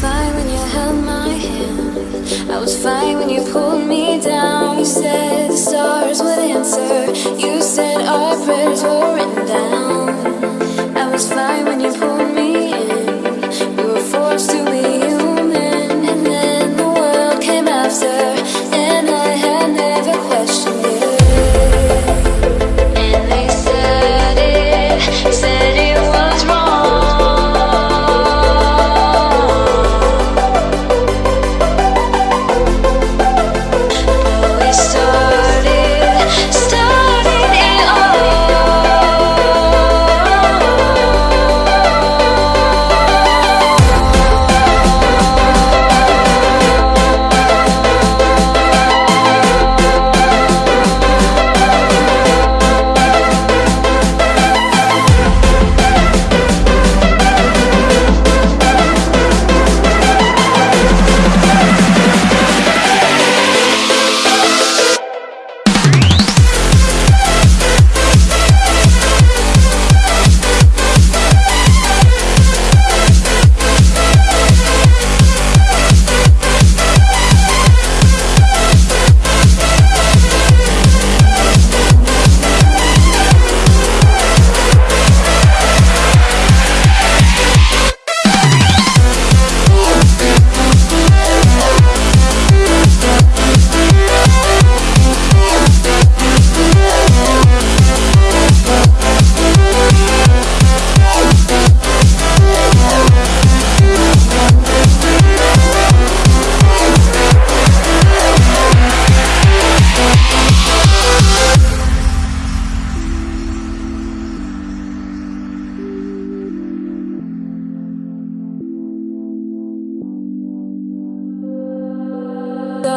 fine when you held my hand. I was fine when you pulled me down. You said the stars would answer. You said our prayers were written down. I was fine when you pulled me in. We were forced to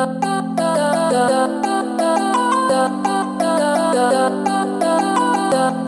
da da da da